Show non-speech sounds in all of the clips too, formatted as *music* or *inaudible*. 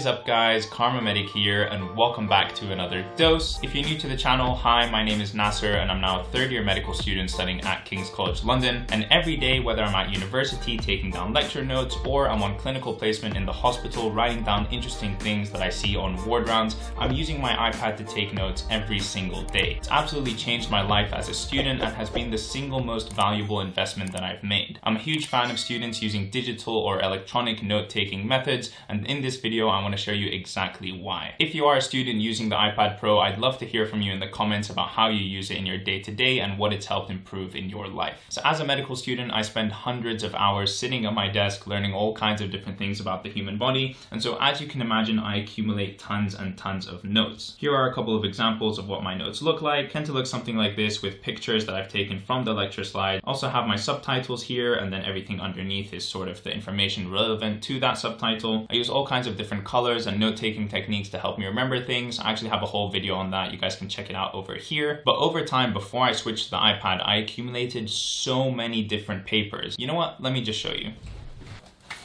is up guys, Kharma Medic here and welcome back to another dose. If you're new to the channel, hi, my name is Nasser and I'm now a third year medical student studying at King's College London. And every day, whether I'm at university taking down lecture notes or I'm on clinical placement in the hospital writing down interesting things that I see on ward rounds, I'm using my iPad to take notes every single day. It's absolutely changed my life as a student and has been the single most valuable investment that I've made. I'm a huge fan of students using digital or electronic note-taking methods and in this video I want to show you exactly why. If you are a student using the iPad Pro, I'd love to hear from you in the comments about how you use it in your day-to-day -day and what it's helped improve in your life. So as a medical student, I spend hundreds of hours sitting at my desk learning all kinds of different things about the human body and so as you can imagine I accumulate tons and tons of notes. Here are a couple of examples of what my notes look like. Tend to look something like this with pictures that I've taken from the lecture slide. Also have my subtitles here and then everything underneath is sort of the information relevant to that subtitle. I use all kinds of different colors and note-taking techniques to help me remember things. I actually have a whole video on that. You guys can check it out over here. But over time, before I switched to the iPad, I accumulated so many different papers. You know what? Let me just show you.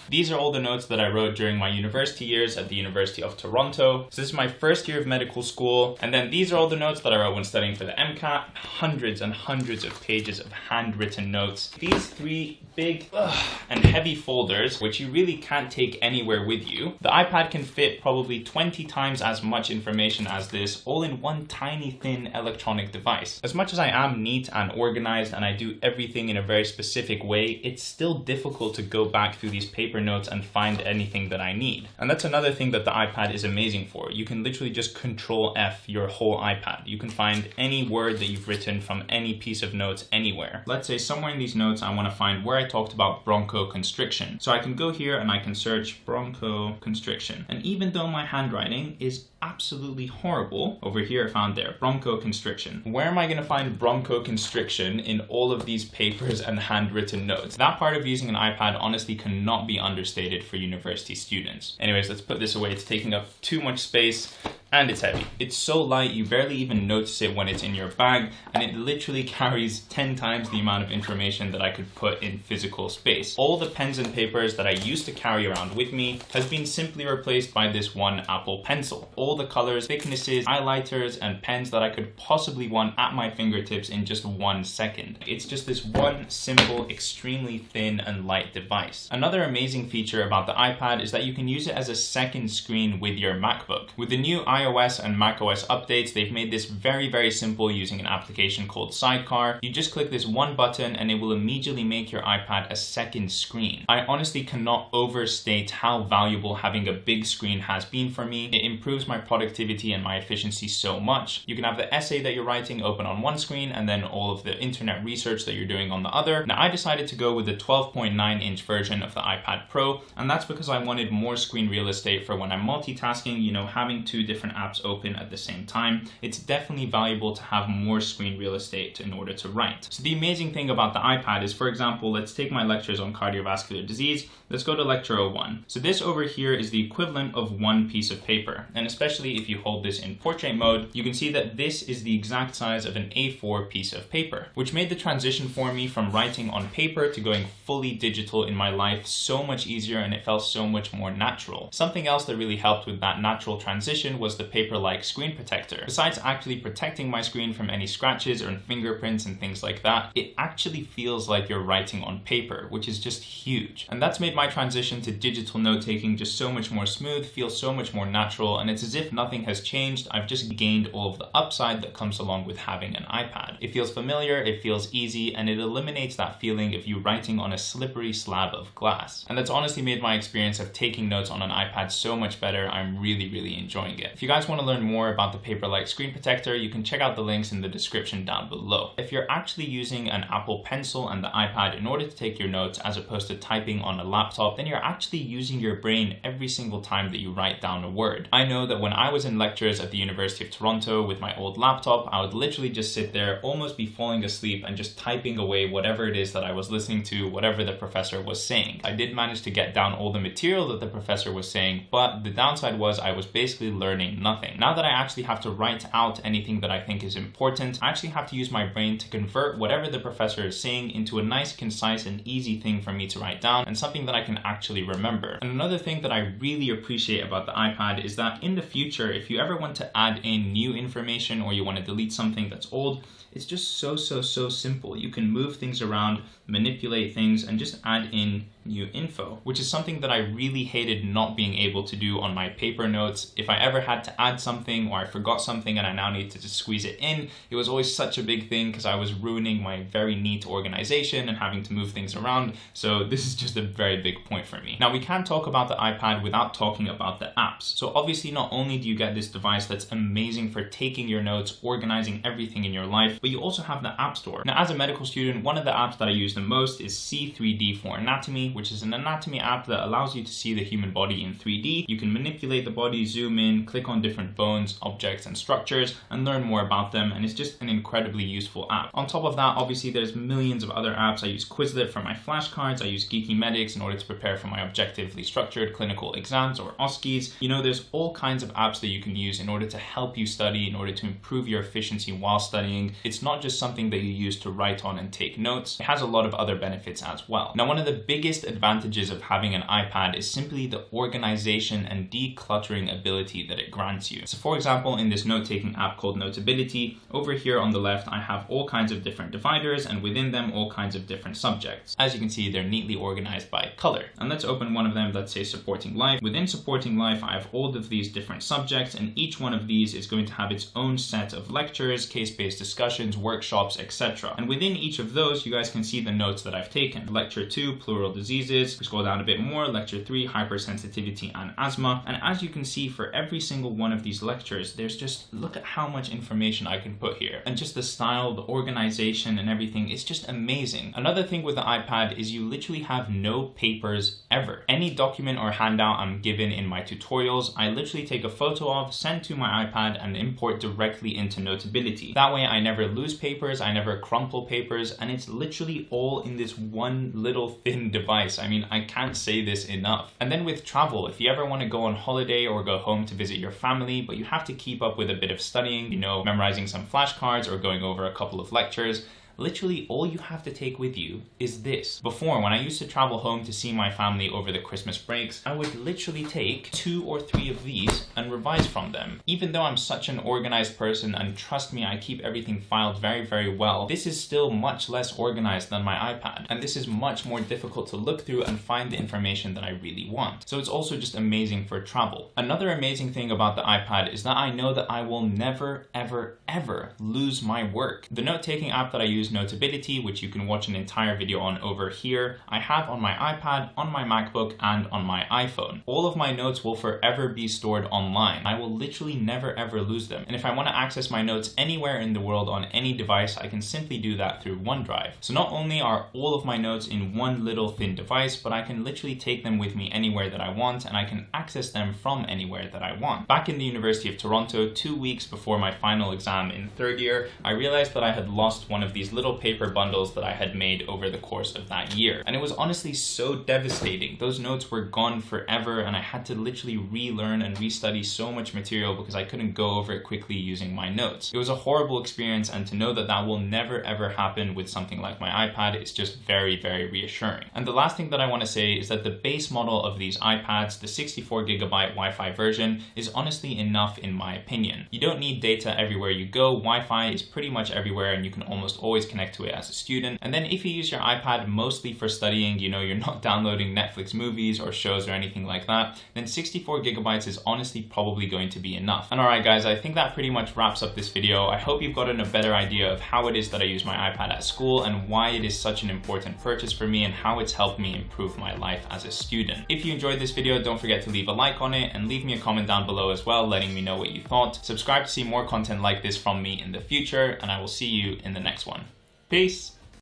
These are all the notes that I wrote during my university years at the University of Toronto. So this is my first year of medical school. And then these are all the notes that I wrote when studying for the MCAT. Hundreds and hundreds of pages of handwritten notes. These three big ugh, and heavy folders, which you really can't take anywhere with you. The iPad can fit probably 20 times as much information as this, all in one tiny thin electronic device. As much as I am neat and organized and I do everything in a very specific way, it's still difficult to go back through these paper notes and find anything that I need. And that's another thing that the iPad is amazing for. You can literally just control F your whole iPad. You can find any word that you've written from any piece of notes anywhere. Let's say somewhere in these notes I want to find where I talked about bronchoconstriction. So I can go here and I can search bronchoconstriction. And even though my handwriting is absolutely horrible, over here I found there, bronchoconstriction. Where am I going to find bronchoconstriction in all of these papers and handwritten notes? That part of using an iPad honestly cannot be understated for university students. Anyways, let's put this away. It's taking up too much space and it's heavy. It's so light you barely even notice it when it's in your bag and it literally *laughs* carries 10 times the amount of information that I could put in physical space. All the pens and papers that I used to carry around with me has been simply replaced by this one Apple Pencil. All the colors, thicknesses, highlighters and pens that I could possibly want at my fingertips in just one second. It's just this one simple, extremely thin and light device. Another amazing feature about the iPad is that you can use it as a second screen with your MacBook. With the new iOS and macOS updates, they've made this very, very simple using an application called Sidecar. You just click this one button and it will immediately make your iPad a second screen. I honestly cannot overstate how valuable having a big screen has been for me. It improves my productivity and my efficiency so much. You can have the essay that you're writing open on one screen and then all of the internet research that you're doing on the other. Now I decided to go with the 12.9 inch version of the iPad Pro and that's because I wanted more screen real estate for when I'm multitasking, you know, having two different apps open at the same time, it's definitely valuable to have more screen real estate in order to write. So the amazing thing about the iPad is, for example, let's take my lectures on cardiovascular disease. Let's go to lecture 01. So this over here is the equivalent of one piece of paper. And especially if you hold this in portrait mode, you can see that this is the exact size of an A4 piece of paper, which made the transition for me from writing on paper to going fully digital in my life so much easier and it felt so much more natural. Something else that really helped with that natural transition was the Paperlike screen protector. Besides actually protecting my screen from any scratches or fingerprints and things like that, it actually feels like you're writing on paper, which is just huge. And that's made my transition to digital note-taking just so much more smooth, feels so much more natural, and it's as if nothing has changed. I've just gained all of the upside that comes along with having an iPad. It feels familiar, it feels easy, and it eliminates that feeling of you writing on a slippery slab of glass. And that's honestly made my experience of taking notes on an iPad so much better. I'm really, really enjoying it. If you guys want to learn more about the Paperlike screen protector, you can check out the links in the description down below. If you're actually using an Apple Pencil and the iPad in order to take your notes as opposed to typing on a laptop, then you're actually using your brain every single time that you write down a word. I know that when I was in lectures at the University of Toronto with my old laptop, I would literally just sit there, almost be falling asleep and just typing away whatever it is that I was listening to, whatever the professor was saying. I did manage to get down all the material that the professor was saying, but the downside was I was basically learning nothing. Now that I actually have to write out anything that I think is important, I actually have to use my brain to convert whatever the professor is saying into a nice, concise, and easy thing for me to write down and something that I can actually remember. And another thing that I really appreciate about the iPad is that in the future, if you ever want to add in new information or you want to delete something that's old, it's just so, so, so simple. You can move things around, manipulate things, and just add in new info, which is something that I really hated not being able to do on my paper notes. If I ever had to add something or I forgot something and I now need to just squeeze it in, it was always such a big thing because I was ruining my very neat organization and having to move things around. So this is just a very big point for me. Now we can't talk about the iPad without talking about the apps. So obviously not only do you get this device that's amazing for taking your notes, organizing everything in your life, but you also have the App Store. Now as a medical student, one of the apps that I use the most is C3D for Anatomy, which is an anatomy app that allows you to see the human body in 3D. You can manipulate the body, zoom in, click on different bones, objects, and structures, and learn more about them, and it's just an incredibly useful app. On top of that, obviously there's millions of other apps. I use Quizlet for my flashcards, I use Geeky Medics in order to prepare for my objectively structured clinical exams or OSCEs. You know, there's all kinds of apps that you can use in order to help you study, in order to improve your efficiency while studying. It's not just something that you use to write on and take notes. It has a lot of other benefits as well. Now, one of the biggest advantages of having an iPad is simply the organization and decluttering ability that it grants you. So for example, in this note-taking app called Notability, over here on the left, I have all kinds of different dividers and within them, all kinds of different subjects. As you can see, they're neatly organized by color. And let's open one of them, let's say supporting life. Within supporting life, I have all of these different subjects and each one of these is going to have its own set of lectures, case-based discussions, workshops, etc. And within each of those, you guys can see the notes that I've taken. Lecture two, pleural diseases, we scroll down a bit more, lecture three, hypersensitivity and asthma. And as you can see for every single one of these lectures, there's just, look at how much information I can put here. And just the style, the organization and everything, it's just amazing. Another thing with the iPad is you literally have no papers ever. Any document or handout I'm given in my tutorials, I literally take a photo of, send to my iPad and import directly into Notability. That way I never lose papers, I never crumple papers, and it's literally all in this one little thin device. I mean, I can't say this enough. And then with travel, if you ever want to go on holiday or go home to visit your family, but you have to keep up with a bit of studying, you know, memorizing some flashcards or going over a couple of lectures, literally all you have to take with you is this. Before, when I used to travel home to see my family over the Christmas breaks, I would literally take two or three of these and revise from them. Even though I'm such an organized person, and trust me, I keep everything filed very, very well, this is still much less organized than my iPad. And this is much more difficult to look through and find the information that I really want. So it's also just amazing for travel. Another amazing thing about the iPad is that I know that I will never, ever, ever lose my work. The note-taking app that I use use Notability, which you can watch an entire video on over here. I have on my iPad, on my MacBook, and on my iPhone. All of my notes will forever be stored online. I will literally never ever lose them. And if I want to access my notes anywhere in the world on any device, I can simply do that through OneDrive. So not only are all of my notes in one little thin device, but I can literally take them with me anywhere that I want and I can access them from anywhere that I want. Back in the University of Toronto, two weeks before my final exam in third year, I realized that I had lost one of these little paper bundles that I had made over the course of that year. And it was honestly so devastating. Those notes were gone forever and I had to literally relearn and restudy so much material because I couldn't go over it quickly using my notes. It was a horrible experience and to know that that will never ever happen with something like my iPad is just very, very reassuring. And the last thing that I want to say is that the base model of these iPads, the 64 gigabyte Wi-Fi version, is honestly enough in my opinion. You don't need data everywhere you go. Wi-Fi is pretty much everywhere and you can almost always always connect to it as a student. And then if you use your iPad mostly for studying, you know, you're not *laughs* downloading Netflix movies or shows or anything like that, then 64 gigabytes is honestly probably going to be enough. And all right, guys, I think that pretty much wraps up this video. I hope you've gotten a better idea of how it is that I use my iPad at school and why it is such an important purchase for me and how it's helped me improve my life as a student. If you enjoyed this video, don't forget to leave a like on it and leave me a comment down below as well, letting me know what you thought. Subscribe to see more content like this from me in the future, and I will see you in the next one. Peace.